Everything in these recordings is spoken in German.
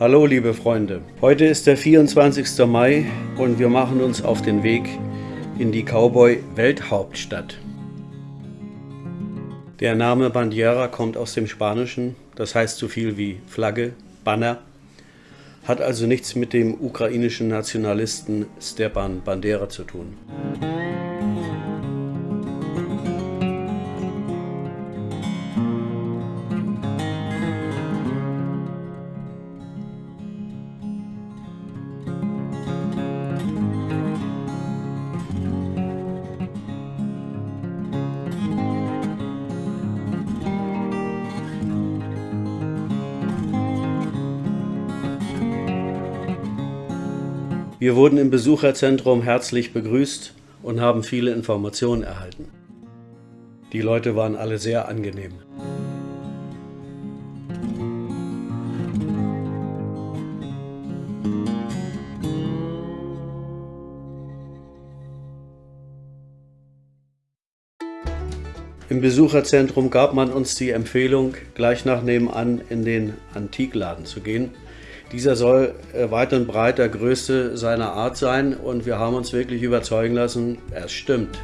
Hallo liebe Freunde, heute ist der 24. Mai und wir machen uns auf den Weg in die Cowboy-Welthauptstadt. Der Name Bandiera kommt aus dem Spanischen, das heißt so viel wie Flagge, Banner, hat also nichts mit dem ukrainischen Nationalisten Stepan Bandera zu tun. Wir wurden im Besucherzentrum herzlich begrüßt und haben viele Informationen erhalten. Die Leute waren alle sehr angenehm. Im Besucherzentrum gab man uns die Empfehlung, gleich nach nebenan in den Antikladen zu gehen, dieser soll äh, weit und breit der größte seiner Art sein und wir haben uns wirklich überzeugen lassen, es stimmt.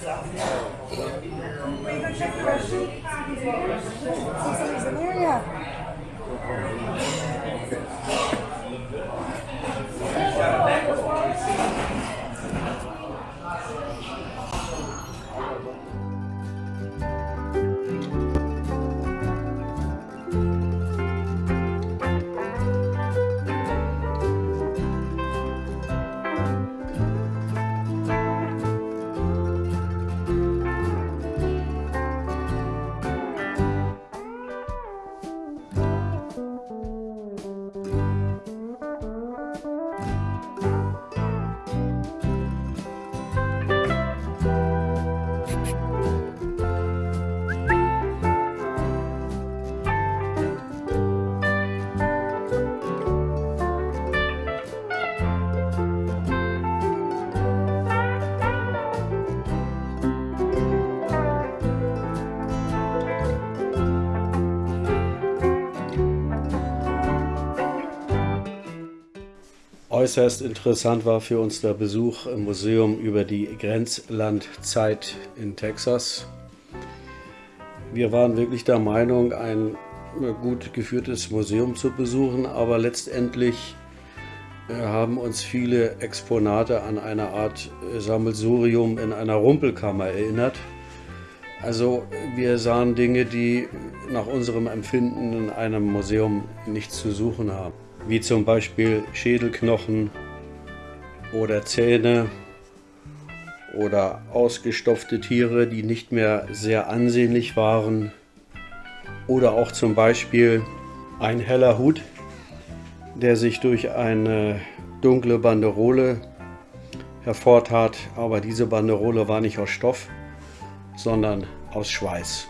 Go check the restroom. See if somebody's? Yeah. Äußerst interessant war für uns der Besuch im Museum über die Grenzlandzeit in Texas. Wir waren wirklich der Meinung, ein gut geführtes Museum zu besuchen, aber letztendlich äh, haben uns viele Exponate an eine Art äh, Sammelsurium in einer Rumpelkammer erinnert. Also wir sahen Dinge, die nach unserem Empfinden in einem Museum nichts zu suchen haben wie zum Beispiel Schädelknochen oder Zähne oder ausgestopfte Tiere, die nicht mehr sehr ansehnlich waren oder auch zum Beispiel ein heller Hut, der sich durch eine dunkle Banderole hervortat, aber diese Banderole war nicht aus Stoff, sondern aus Schweiß.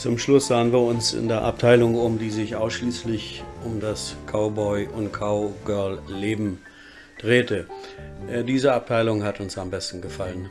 Zum Schluss sahen wir uns in der Abteilung um, die sich ausschließlich um das Cowboy- und Cowgirl-Leben drehte. Äh, diese Abteilung hat uns am besten gefallen.